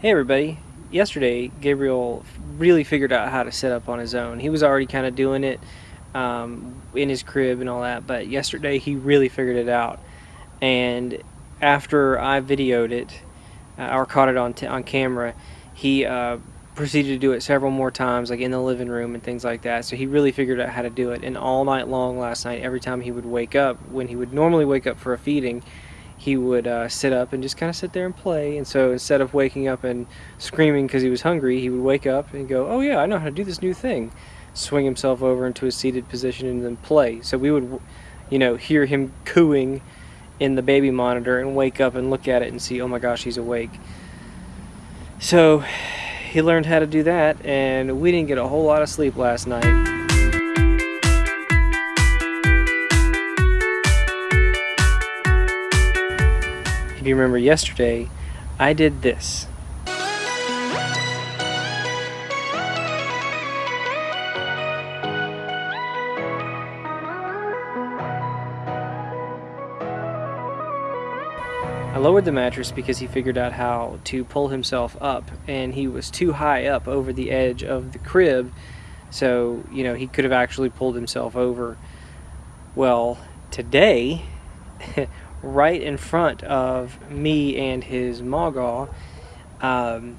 Hey everybody. Yesterday, Gabriel really figured out how to set up on his own. He was already kind of doing it um, in his crib and all that, but yesterday he really figured it out. And after I videoed it, uh, or caught it on, on camera, he uh, proceeded to do it several more times, like in the living room and things like that. So he really figured out how to do it. And all night long last night, every time he would wake up, when he would normally wake up for a feeding, he would uh, sit up and just kind of sit there and play. And so instead of waking up and screaming because he was hungry, he would wake up and go, oh yeah, I know how to do this new thing. Swing himself over into a seated position and then play. So we would, you know, hear him cooing in the baby monitor and wake up and look at it and see, oh my gosh, he's awake. So he learned how to do that and we didn't get a whole lot of sleep last night. You remember yesterday, I did this. I lowered the mattress because he figured out how to pull himself up and he was too high up over the edge of the crib so you know he could have actually pulled himself over well today right in front of me and his Magaw. Um,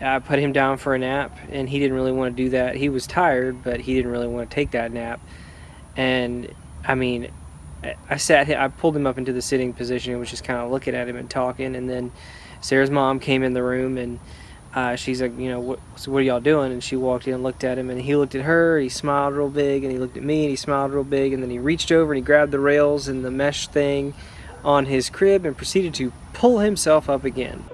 I put him down for a nap, and he didn't really want to do that. He was tired, but he didn't really want to take that nap. And I mean, I sat, I pulled him up into the sitting position and was just kind of looking at him and talking. And then Sarah's mom came in the room and uh, she's like, you know, what, so what are y'all doing? And she walked in and looked at him, and he looked at her, he smiled real big, and he looked at me, and he smiled real big, and then he reached over and he grabbed the rails and the mesh thing on his crib and proceeded to pull himself up again.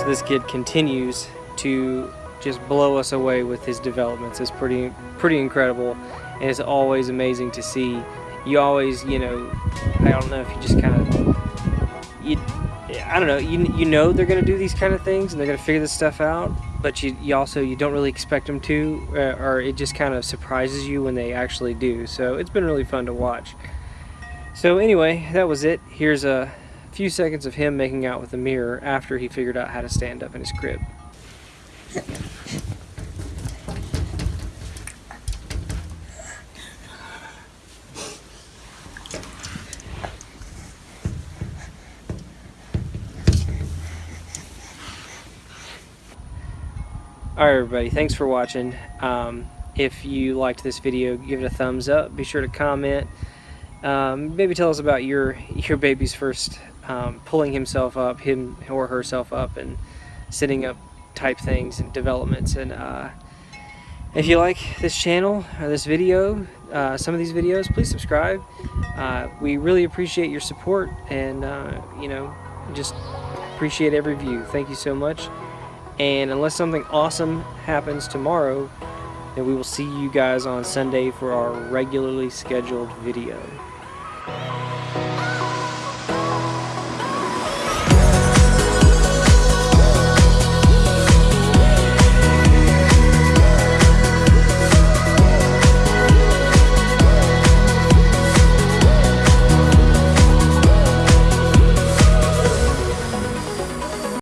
So this kid continues to just blow us away with his developments. It's pretty pretty incredible and it's always amazing to see. You always, you know, I don't know if you just kind of you I don't know, you, you know they're going to do these kind of things and they're going to figure this stuff out, but you, you also, you don't really expect them to, uh, or it just kind of surprises you when they actually do. So it's been really fun to watch. So anyway, that was it. Here's a few seconds of him making out with the mirror after he figured out how to stand up in his crib. Alright everybody, thanks for watching. Um, if you liked this video, give it a thumbs up. Be sure to comment. Um, maybe tell us about your your baby's first um, pulling himself up, him or herself up, and sitting up type things and developments. And uh, If you like this channel or this video, uh, some of these videos, please subscribe. Uh, we really appreciate your support and, uh, you know, just appreciate every view. Thank you so much. And unless something awesome happens tomorrow, then we will see you guys on Sunday for our regularly scheduled video.